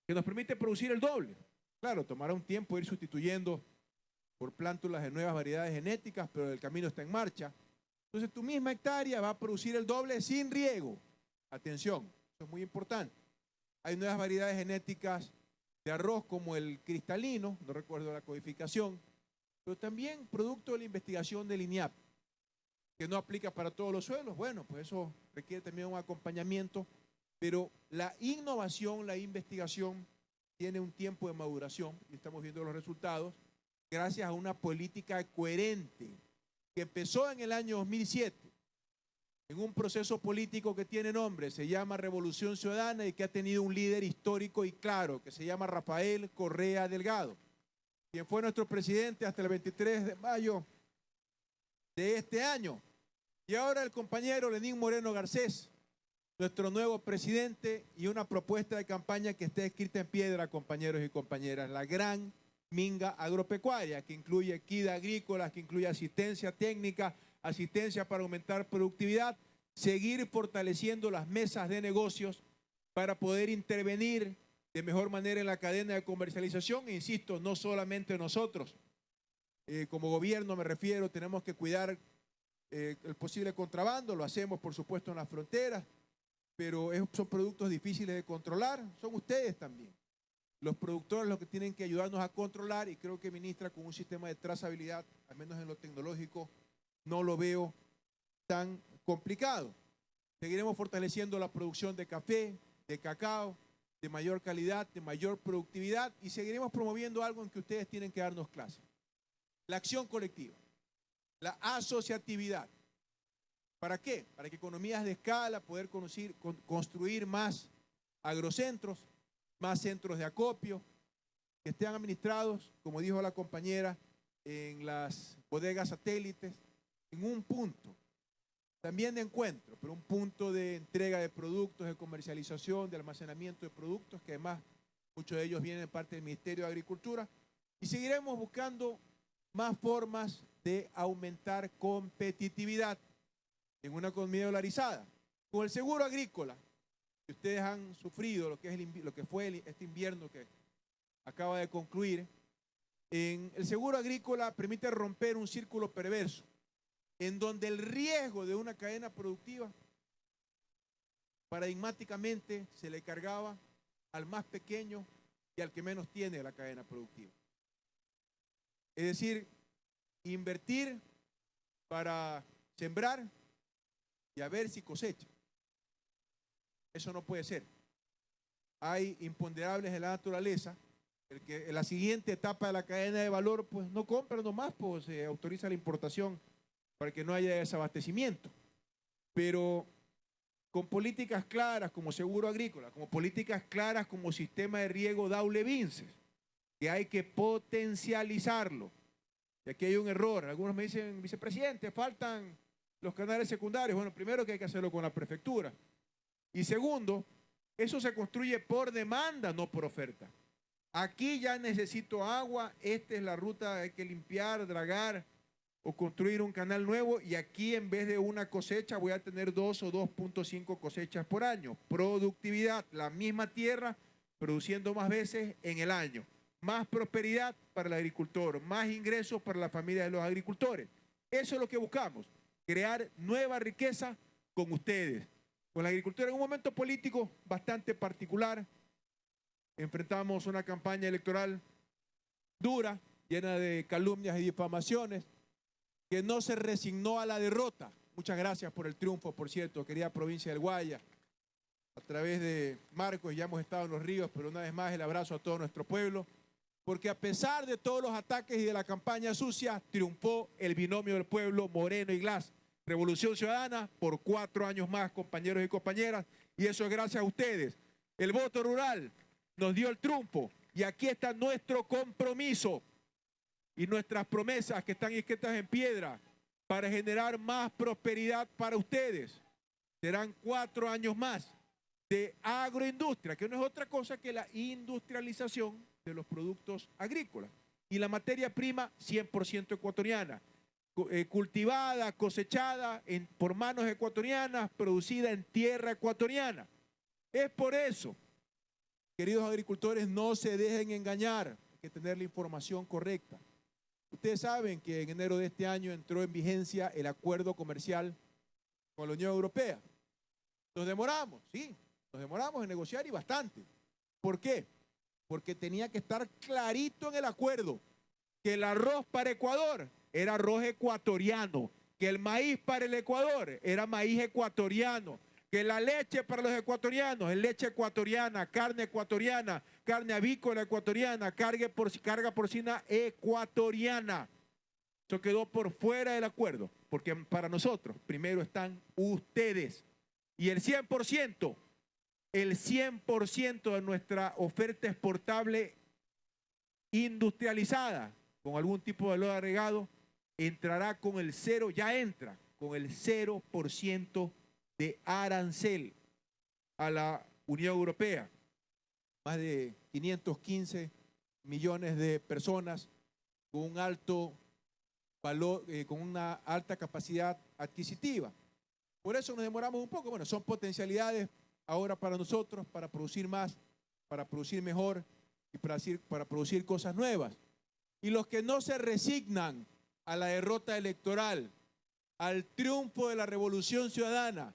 que nos permite producir el doble. Claro, tomará un tiempo ir sustituyendo por plántulas de nuevas variedades genéticas, pero el camino está en marcha. Entonces tu misma hectárea va a producir el doble sin riego. Atención, eso es muy importante. Hay nuevas variedades genéticas de arroz como el cristalino, no recuerdo la codificación, pero también producto de la investigación del INIAP, que no aplica para todos los suelos. Bueno, pues eso requiere también un acompañamiento, pero la innovación, la investigación tiene un tiempo de maduración y estamos viendo los resultados gracias a una política coherente que empezó en el año 2007 en un proceso político que tiene nombre, se llama Revolución Ciudadana y que ha tenido un líder histórico y claro, que se llama Rafael Correa Delgado, quien fue nuestro presidente hasta el 23 de mayo de este año. Y ahora el compañero Lenín Moreno Garcés, nuestro nuevo presidente y una propuesta de campaña que está escrita en piedra, compañeros y compañeras, la gran minga agropecuaria, que incluye equidad agrícola, que incluye asistencia técnica, asistencia para aumentar productividad, seguir fortaleciendo las mesas de negocios para poder intervenir de mejor manera en la cadena de comercialización. E insisto, no solamente nosotros, eh, como gobierno me refiero, tenemos que cuidar eh, el posible contrabando, lo hacemos por supuesto en las fronteras, pero es, son productos difíciles de controlar, son ustedes también. Los productores los que tienen que ayudarnos a controlar y creo que ministra con un sistema de trazabilidad, al menos en lo tecnológico, no lo veo tan complicado. Seguiremos fortaleciendo la producción de café, de cacao, de mayor calidad, de mayor productividad y seguiremos promoviendo algo en que ustedes tienen que darnos clase. La acción colectiva, la asociatividad. ¿Para qué? Para que economías de escala, poder construir más agrocentros, más centros de acopio, que estén administrados, como dijo la compañera, en las bodegas satélites, en un punto. también de encuentro, pero un punto de entrega de productos, de comercialización, de almacenamiento de productos, que además muchos de ellos vienen de parte del Ministerio de Agricultura. Y seguiremos buscando más formas de aumentar competitividad en una economía dolarizada. Con el seguro agrícola, que ustedes han sufrido, lo que, es el lo que fue el- este invierno que acaba de concluir, en el seguro agrícola permite romper un círculo perverso, en donde el riesgo de una cadena productiva paradigmáticamente se le cargaba al más pequeño y al que menos tiene la cadena productiva. Es decir, invertir para sembrar y a ver si cosecha. Eso no puede ser. Hay imponderables de la naturaleza. El que en la siguiente etapa de la cadena de valor, pues no compra nomás, pues se autoriza la importación para que no haya desabastecimiento. Pero con políticas claras como seguro agrícola, como políticas claras como sistema de riego Daule Vinces, que hay que potencializarlo. Y aquí hay un error. Algunos me dicen, vicepresidente, faltan los canales secundarios. Bueno, primero que hay que hacerlo con la prefectura. Y segundo, eso se construye por demanda, no por oferta. Aquí ya necesito agua, esta es la ruta, hay que limpiar, dragar o construir un canal nuevo y aquí en vez de una cosecha voy a tener dos o 2.5 cosechas por año. Productividad, la misma tierra produciendo más veces en el año. Más prosperidad para el agricultor, más ingresos para la familia de los agricultores. Eso es lo que buscamos, crear nueva riqueza con ustedes, con la agricultura en un momento político bastante particular. Enfrentamos una campaña electoral dura, llena de calumnias y difamaciones, que no se resignó a la derrota. Muchas gracias por el triunfo, por cierto, querida provincia del Guaya. A través de Marcos ya hemos estado en los ríos, pero una vez más el abrazo a todo nuestro pueblo, porque a pesar de todos los ataques y de la campaña sucia, triunfó el binomio del pueblo Moreno y Glass. Revolución Ciudadana por cuatro años más, compañeros y compañeras, y eso es gracias a ustedes. El voto rural nos dio el triunfo y aquí está nuestro compromiso y nuestras promesas que están escritas en piedra para generar más prosperidad para ustedes. Serán cuatro años más de agroindustria, que no es otra cosa que la industrialización de los productos agrícolas. Y la materia prima 100% ecuatoriana, cu- eh, cultivada, cosechada por manos ecuatorianas, producida en tierra ecuatoriana. Es por eso, queridos agricultores, no se dejen engañar, hay que tener la información correcta. Ustedes saben que en enero de este año entró en vigencia el acuerdo comercial con la Unión Europea. Nos demoramos, sí, nos demoramos en negociar y bastante. ¿Por qué? Porque tenía que estar clarito en el acuerdo que el arroz para Ecuador era arroz ecuatoriano, que el maíz para el Ecuador era maíz ecuatoriano, que la leche para los ecuatorianos es leche ecuatoriana, carne ecuatoriana, carne avícola ecuatoriana, carga, carga porcina ecuatoriana. Eso quedó por fuera del acuerdo, porque para nosotros primero están ustedes. Y el 100%, el 100% de nuestra oferta exportable industrializada, con algún tipo de valor agregado, entrará con el cero, ya entra con el 0% de arancel a la Unión Europea. Más de 515 millones de personas con un alto valor, eh, con una alta capacidad adquisitiva. Por eso nos demoramos un poco. Bueno, son potencialidades ahora para nosotros, para producir más, para producir mejor y para, para producir cosas nuevas. Y los que no se resignan a la derrota electoral, al triunfo de la revolución ciudadana,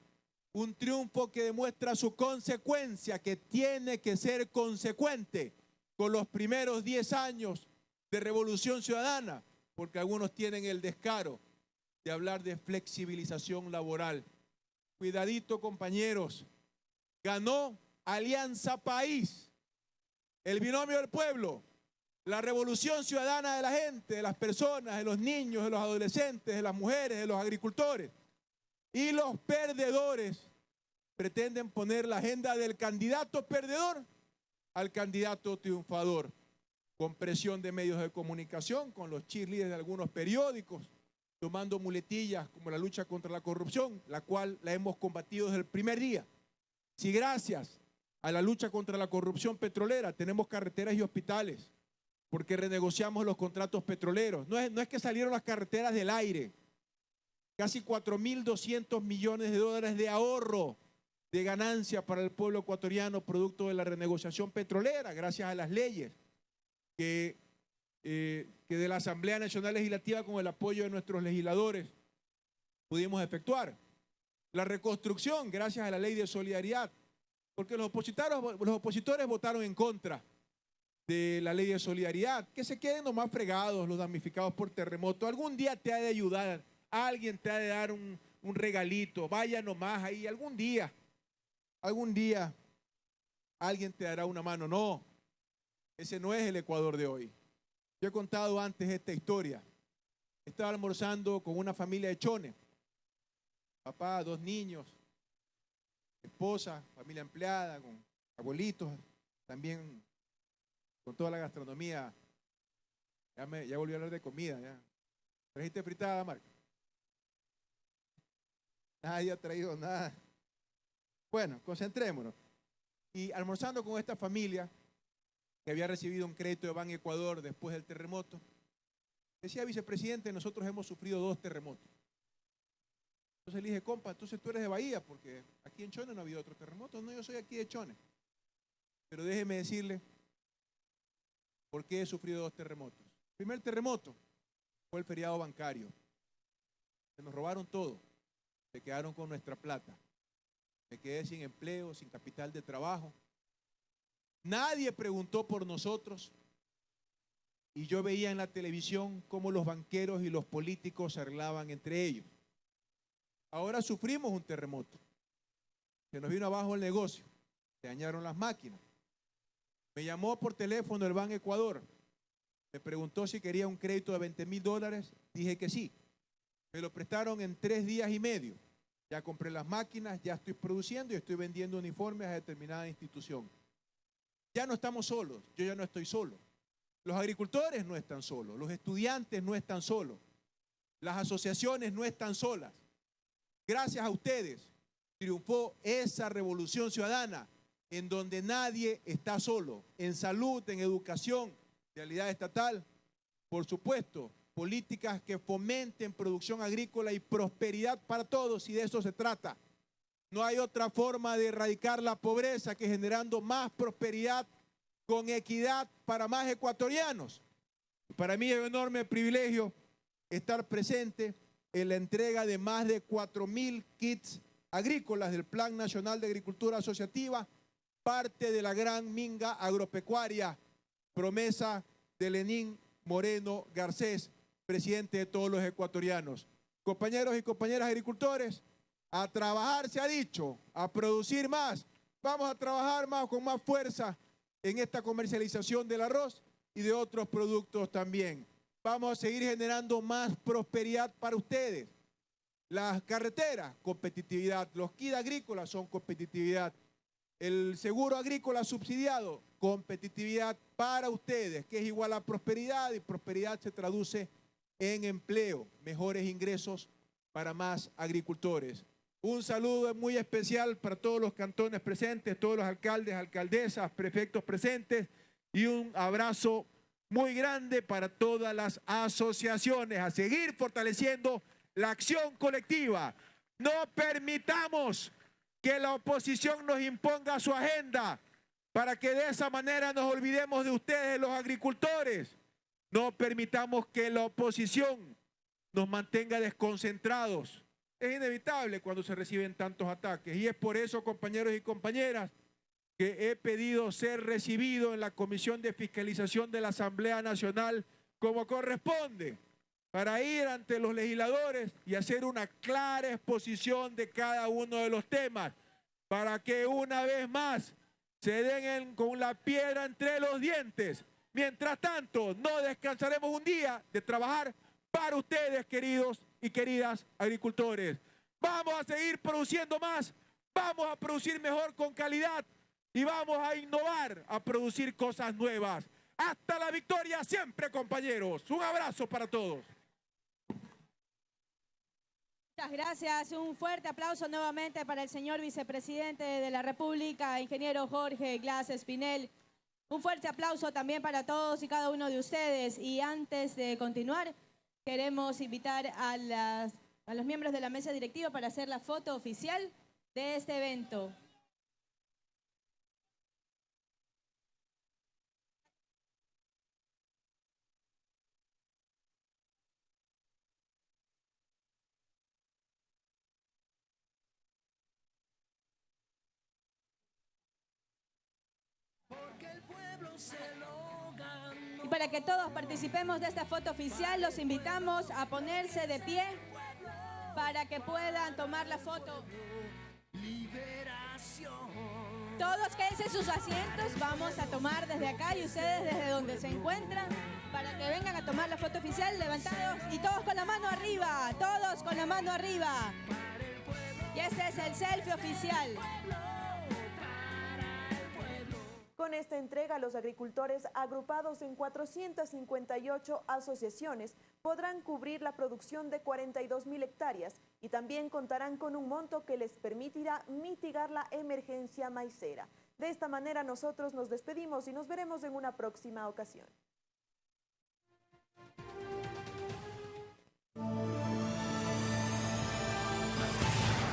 un triunfo que demuestra su consecuencia, que tiene que ser consecuente con los primeros 10 años de revolución ciudadana, porque algunos tienen el descaro de hablar de flexibilización laboral. Cuidadito, compañeros. Ganó Alianza País, el binomio del pueblo, la revolución ciudadana de la gente, de las personas, de los niños, de los adolescentes, de las mujeres, de los agricultores. Y los perdedores pretenden poner la agenda del candidato perdedor al candidato triunfador, con presión de medios de comunicación, con los cheerleaders de algunos periódicos, tomando muletillas como la lucha contra la corrupción, la cual la hemos combatido desde el primer día. Si gracias a la lucha contra la corrupción petrolera tenemos carreteras y hospitales, porque renegociamos los contratos petroleros. No es, que salieron las carreteras del aire, casi 4.200 millones de dólares de ahorro de ganancia para el pueblo ecuatoriano producto de la renegociación petrolera, gracias a las leyes que, eh, que de la Asamblea Nacional Legislativa con el apoyo de nuestros legisladores pudimos efectuar. La reconstrucción, gracias a la ley de solidaridad, porque los opositores, los opositores votaron en contra de la ley de solidaridad, que se queden nomás fregados los damnificados por terremoto. Algún día te ha de ayudar, alguien te ha de dar un, un regalito, vaya nomás ahí, algún día algún día alguien te dará una mano. No, ese no es el Ecuador de hoy. Yo he contado antes esta historia. Estaba almorzando con una familia de chones. Papá, dos niños, esposa, familia empleada, con abuelitos, también con toda la gastronomía. Ya, me, volví a hablar de comida. Ya. ¿Trajiste fritada, Marco? Nadie ha traído nada. Bueno, concentrémonos. Y almorzando con esta familia que había recibido un crédito de Ban Ecuador después del terremoto, decía vicepresidente, nosotros hemos sufrido dos terremotos. Entonces le dije, compa, entonces tú eres de Bahía, porque aquí en Chone no ha habido otro terremoto. No, yo soy aquí de Chone. Pero déjeme decirle por qué he sufrido dos terremotos. El primer terremoto fue el feriado bancario. Se nos robaron todo. Se quedaron con nuestra plata me quedé sin empleo, sin capital de trabajo. Nadie preguntó por nosotros. Y yo veía en la televisión cómo los banqueros y los políticos se arreglaban entre ellos. Ahora sufrimos un terremoto. Se nos vino abajo el negocio. Se dañaron las máquinas. Me llamó por teléfono el Banco Ecuador. Me preguntó si quería un crédito de 20 mil dólares. Dije que sí. Me lo prestaron en tres días y medio. Ya compré las máquinas, ya estoy produciendo y estoy vendiendo uniformes a determinada institución. Ya no estamos solos, yo ya no estoy solo. Los agricultores no están solos, los estudiantes no están solos, las asociaciones no están solas. Gracias a ustedes triunfó esa revolución ciudadana en donde nadie está solo, en salud, en educación, realidad estatal, por supuesto, políticas que fomenten producción agrícola y prosperidad para todos, y de eso se trata. No hay otra forma de erradicar la pobreza que generando más prosperidad con equidad para más ecuatorianos. Para mí es un enorme privilegio estar presente en la entrega de más de 4.000 kits agrícolas del Plan Nacional de Agricultura Asociativa, parte de la gran minga agropecuaria, promesa de Lenín Moreno Garcés, presidente de todos los ecuatorianos. Compañeros y compañeras agricultores, a trabajar se ha dicho, a producir más. Vamos a trabajar más con más fuerza en esta comercialización del arroz y de otros productos también. Vamos a seguir generando más prosperidad para ustedes. Las carreteras, competitividad. Los kits agrícolas son competitividad. El seguro agrícola subsidiado, competitividad para ustedes, que es igual a prosperidad y prosperidad se traduce en empleo, mejores ingresos para más agricultores. Un saludo muy especial para todos los cantones presentes, todos los alcaldes, alcaldesas, prefectos presentes y un abrazo muy grande para todas las asociaciones a seguir fortaleciendo la acción colectiva. No permitamos que la oposición nos imponga su agenda para que de esa manera nos olvidemos de ustedes, los agricultores. No permitamos que la oposición nos mantenga desconcentrados. Es inevitable cuando se reciben tantos ataques. Y es por eso, compañeros y compañeras, que he pedido ser recibido en la Comisión de Fiscalización de la Asamblea Nacional como corresponde, para ir ante los legisladores y hacer una clara exposición de cada uno de los temas, para que una vez más se den con la piedra entre los dientes Mientras tanto, no descansaremos un día de trabajar para ustedes, queridos y queridas agricultores. Vamos a seguir produciendo más, vamos a producir mejor con calidad y vamos a innovar, a producir cosas nuevas. Hasta la victoria siempre, compañeros. Un abrazo para todos. Muchas gracias. Un fuerte aplauso nuevamente para el señor vicepresidente de la República, ingeniero Jorge Glass Espinel. Un fuerte aplauso también para todos y cada uno de ustedes. Y antes de continuar, queremos invitar a, las- a los miembros de la mesa directiva para hacer la foto oficial de este evento. Y para que todos participemos de esta foto oficial, los invitamos a ponerse de pie para que puedan tomar la foto. Todos quédense en sus asientos, vamos a tomar desde acá y ustedes desde donde se encuentran para que vengan a tomar la foto oficial levantados y todos con la mano arriba, todos con la mano arriba. Y este es el selfie oficial. Con esta entrega, los agricultores agrupados en 458 asociaciones podrán cubrir la producción de 42 mil hectáreas y también contarán con un monto que les permitirá mitigar la emergencia maicera. De esta manera nosotros nos despedimos y nos veremos en una próxima ocasión.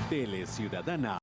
Tele Ciudadana